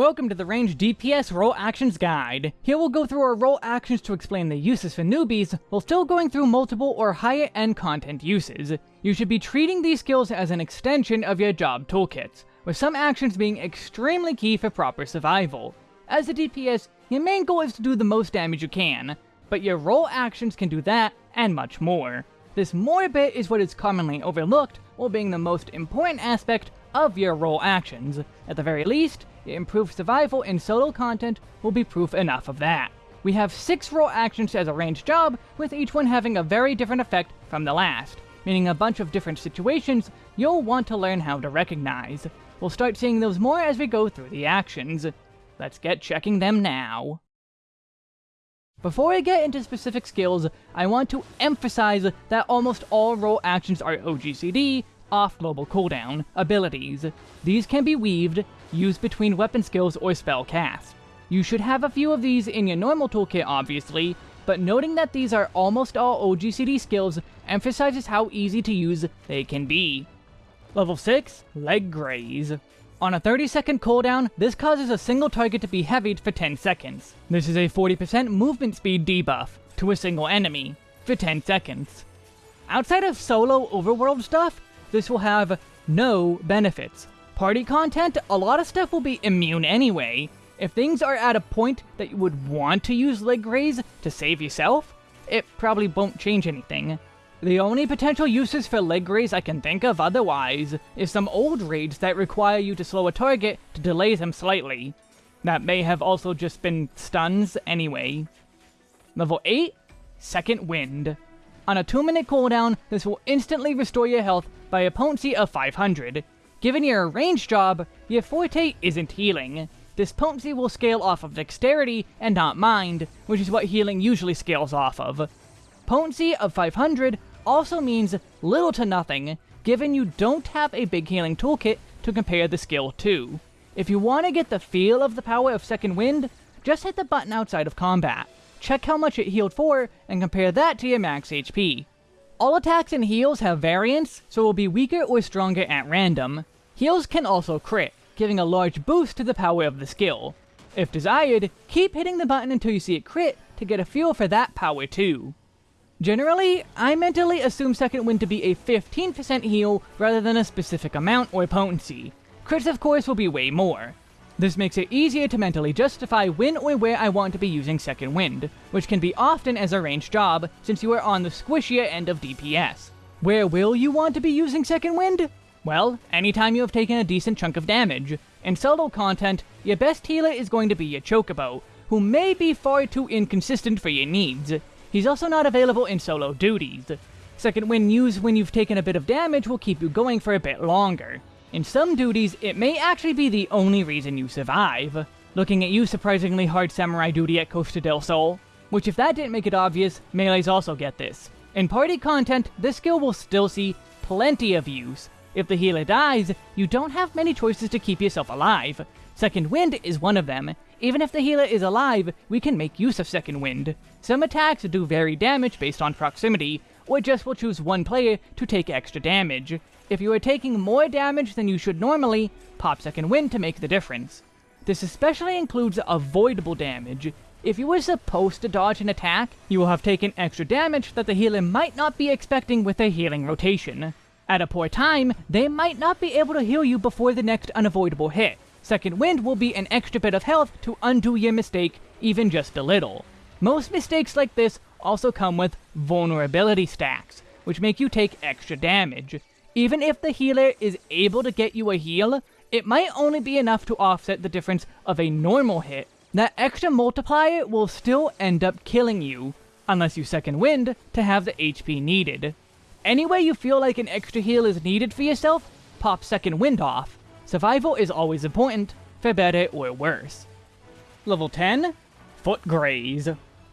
Welcome to the Range DPS Role Actions Guide. Here we'll go through our role actions to explain the uses for newbies, while still going through multiple or higher end content uses. You should be treating these skills as an extension of your job toolkits, with some actions being extremely key for proper survival. As a DPS, your main goal is to do the most damage you can, but your role actions can do that and much more. This more bit is what is commonly overlooked, while being the most important aspect of your role actions. At the very least, improved survival in solo content will be proof enough of that. We have 6 role actions as a ranged job, with each one having a very different effect from the last, meaning a bunch of different situations you'll want to learn how to recognize. We'll start seeing those more as we go through the actions. Let's get checking them now. Before I get into specific skills, I want to emphasize that almost all role actions are OGCD, off global cooldown, abilities. These can be weaved, used between weapon skills or spell cast. You should have a few of these in your normal toolkit obviously, but noting that these are almost all OGCD skills emphasizes how easy to use they can be. Level 6, Leg Graze. On a 30 second cooldown, this causes a single target to be heavied for 10 seconds. This is a 40% movement speed debuff to a single enemy for 10 seconds. Outside of solo overworld stuff, this will have no benefits. Party content, a lot of stuff will be immune anyway. If things are at a point that you would want to use Leg Graze to save yourself, it probably won't change anything. The only potential uses for Leg Graze I can think of otherwise is some old raids that require you to slow a target to delay them slightly. That may have also just been stuns anyway. Level 8, Second Wind. On a 2 minute cooldown, this will instantly restore your health by a potency of 500. Given your range job, your forte isn't healing. This potency will scale off of dexterity and not mind, which is what healing usually scales off of. Potency of 500 also means little to nothing, given you don't have a big healing toolkit to compare the skill to. If you want to get the feel of the power of Second Wind, just hit the button outside of combat. Check how much it healed for, and compare that to your max HP. All attacks and heals have variants, so will be weaker or stronger at random. Heals can also crit, giving a large boost to the power of the skill. If desired, keep hitting the button until you see it crit to get a feel for that power too. Generally, I mentally assume Second Wind to be a 15% heal rather than a specific amount or potency. Crits of course will be way more. This makes it easier to mentally justify when or where I want to be using Second Wind, which can be often as a ranged job, since you are on the squishier end of DPS. Where will you want to be using Second Wind? Well, anytime you have taken a decent chunk of damage. In solo content, your best healer is going to be your Chocobo, who may be far too inconsistent for your needs. He's also not available in solo duties. Second Wind used when you've taken a bit of damage will keep you going for a bit longer. In some duties, it may actually be the only reason you survive. Looking at you surprisingly hard samurai duty at Costa del Sol. Which if that didn't make it obvious, melees also get this. In party content, this skill will still see plenty of use. If the healer dies, you don't have many choices to keep yourself alive. Second Wind is one of them. Even if the healer is alive, we can make use of Second Wind. Some attacks do vary damage based on proximity, or just will choose one player to take extra damage. If you are taking more damage than you should normally, pop Second Wind to make the difference. This especially includes avoidable damage. If you were supposed to dodge an attack, you will have taken extra damage that the healer might not be expecting with their healing rotation. At a poor time, they might not be able to heal you before the next unavoidable hit. Second Wind will be an extra bit of health to undo your mistake, even just a little. Most mistakes like this also come with vulnerability stacks, which make you take extra damage. Even if the healer is able to get you a heal, it might only be enough to offset the difference of a normal hit. That extra multiplier will still end up killing you, unless you second wind to have the HP needed. Anyway you feel like an extra heal is needed for yourself, pop second wind off. Survival is always important, for better or worse. Level 10, Foot Graze.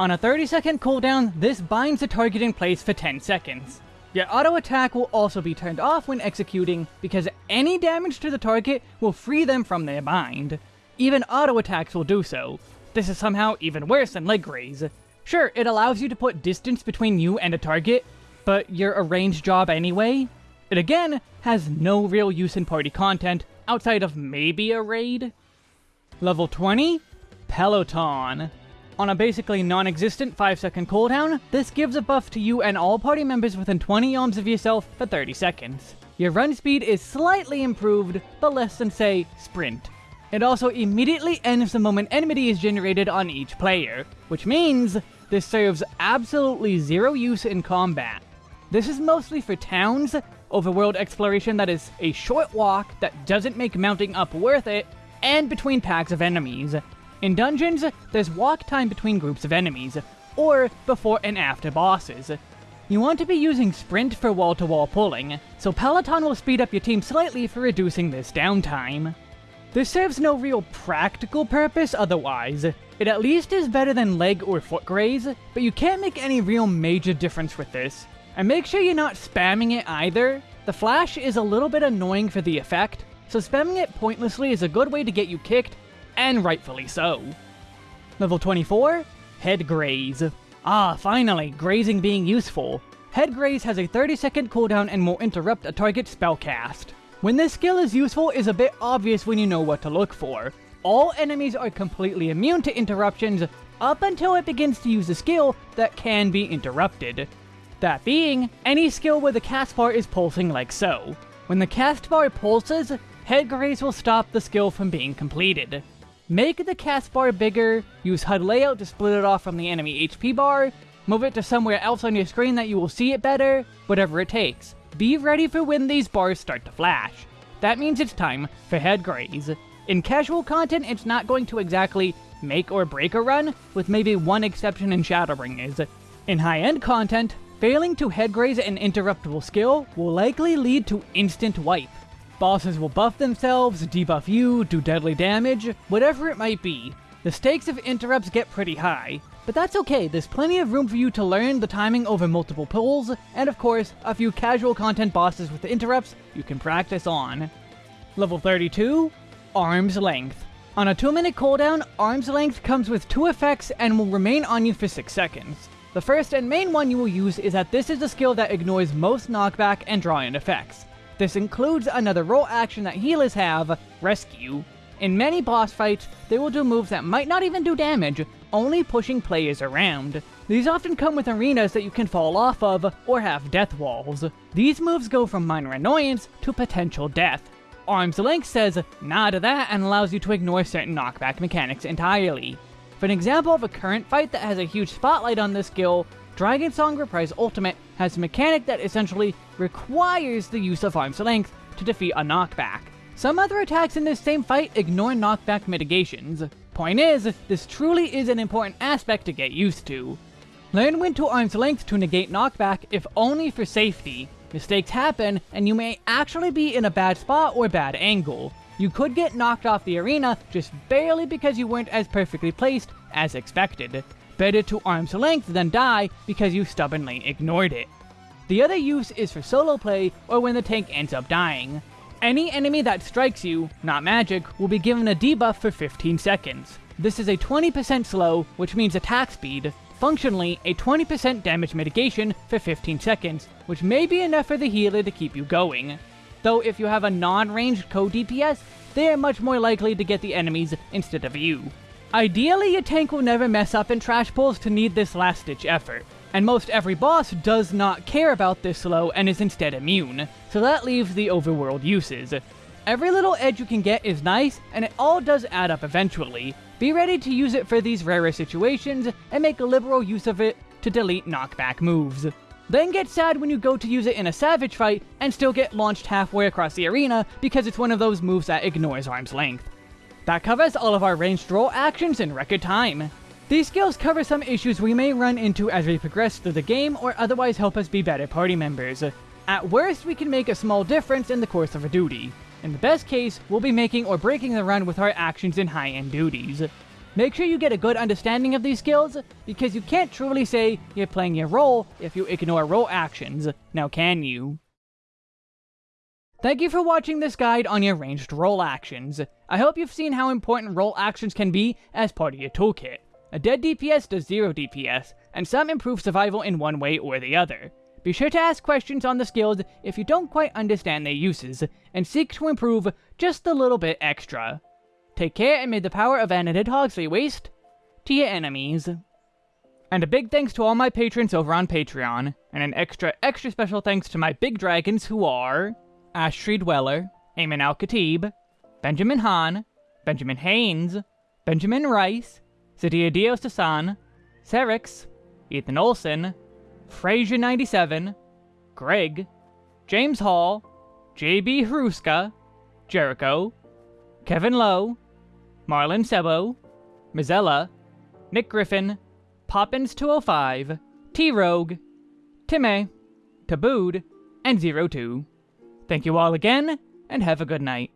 On a 30 second cooldown, this binds the target in place for 10 seconds. Your auto attack will also be turned off when executing, because any damage to the target will free them from their bind. Even auto attacks will do so. This is somehow even worse than leg graze. Sure, it allows you to put distance between you and a target, but you're a ranged job anyway. It again has no real use in party content, outside of maybe a raid. Level 20, Peloton. On a basically non-existent 5 second cooldown, this gives a buff to you and all party members within 20 yalms of yourself for 30 seconds. Your run speed is slightly improved, but less than say, sprint. It also immediately ends the moment enmity is generated on each player, which means this serves absolutely zero use in combat. This is mostly for towns, overworld exploration that is a short walk that doesn't make mounting up worth it, and between packs of enemies. In dungeons, there's walk time between groups of enemies, or before and after bosses. You want to be using sprint for wall-to-wall -wall pulling, so Peloton will speed up your team slightly for reducing this downtime. This serves no real practical purpose otherwise. It at least is better than leg or foot graze, but you can't make any real major difference with this. And make sure you're not spamming it either. The flash is a little bit annoying for the effect, so spamming it pointlessly is a good way to get you kicked, and rightfully so. Level 24, Head Graze. Ah, finally, grazing being useful. Head Graze has a 30 second cooldown and will interrupt a target spellcast. When this skill is useful is a bit obvious when you know what to look for. All enemies are completely immune to interruptions up until it begins to use a skill that can be interrupted. That being, any skill where the cast bar is pulsing like so. When the cast bar pulses, head graze will stop the skill from being completed. Make the cast bar bigger, use HUD layout to split it off from the enemy HP bar, move it to somewhere else on your screen that you will see it better, whatever it takes. Be ready for when these bars start to flash. That means it's time for head. In casual content, it's not going to exactly make or break a run, with maybe one exception in Shadowbringers. In high-end content, failing to head graze an interruptible skill will likely lead to instant wipe. Bosses will buff themselves, debuff you, do deadly damage, whatever it might be. The stakes of interrupts get pretty high, but that's okay, there's plenty of room for you to learn the timing over multiple pulls, and of course, a few casual content bosses with interrupts you can practice on. Level 32, Arm's Length. On a 2 minute cooldown, Arm's Length comes with two effects and will remain on you for 6 seconds. The first and main one you will use is that this is a skill that ignores most knockback and draw-in effects. This includes another role action that healers have, Rescue. In many boss fights, they will do moves that might not even do damage, only pushing players around. These often come with arenas that you can fall off of, or have death walls. These moves go from minor annoyance to potential death. Arm's Length says nah to that and allows you to ignore certain knockback mechanics entirely. For an example of a current fight that has a huge spotlight on this skill, Dragon Song Reprise Ultimate has a mechanic that essentially requires the use of Arm's Length to defeat a knockback. Some other attacks in this same fight ignore knockback mitigations. Point is, this truly is an important aspect to get used to. Learn when to arm's length to negate knockback if only for safety. Mistakes happen, and you may actually be in a bad spot or bad angle. You could get knocked off the arena just barely because you weren't as perfectly placed as expected. Better to arm's length than die because you stubbornly ignored it. The other use is for solo play or when the tank ends up dying. Any enemy that strikes you, not magic, will be given a debuff for 15 seconds. This is a 20% slow, which means attack speed, functionally a 20% damage mitigation for 15 seconds, which may be enough for the healer to keep you going. Though if you have a non-ranged co-DPS, they are much more likely to get the enemies instead of you. Ideally, your tank will never mess up in trash pulls to need this last-ditch effort, and most every boss does not care about this slow and is instead immune, so that leaves the overworld uses. Every little edge you can get is nice, and it all does add up eventually. Be ready to use it for these rarer situations, and make a liberal use of it to delete knockback moves. Then get sad when you go to use it in a savage fight, and still get launched halfway across the arena because it's one of those moves that ignores arm's length. That covers all of our ranged role actions in record time. These skills cover some issues we may run into as we progress through the game or otherwise help us be better party members. At worst, we can make a small difference in the course of a duty. In the best case, we'll be making or breaking the run with our actions in high-end duties. Make sure you get a good understanding of these skills, because you can't truly say you're playing your role if you ignore role actions, now can you? Thank you for watching this guide on your ranged role actions. I hope you've seen how important role actions can be as part of your toolkit. A dead DPS does 0 DPS, and some improve survival in one way or the other. Be sure to ask questions on the skills if you don't quite understand their uses, and seek to improve just a little bit extra. take care and may the power of Anadid Hogsley waste to your enemies. And a big thanks to all my patrons over on Patreon, and an extra, extra special thanks to my big dragons who are Ashtree Dweller, Eamon Al Khatib, Benjamin Hahn, Benjamin Haynes, Benjamin Rice, Sadia Dios San, Serix, Ethan Olson, Frazier97, Greg, James Hall, JB Hruska, Jericho, Kevin Lowe, Marlon Sebo, Mizella, Nick Griffin, Poppins205, T-Rogue, Timmy, Tabooed, and Zero Two. Thank you all again, and have a good night.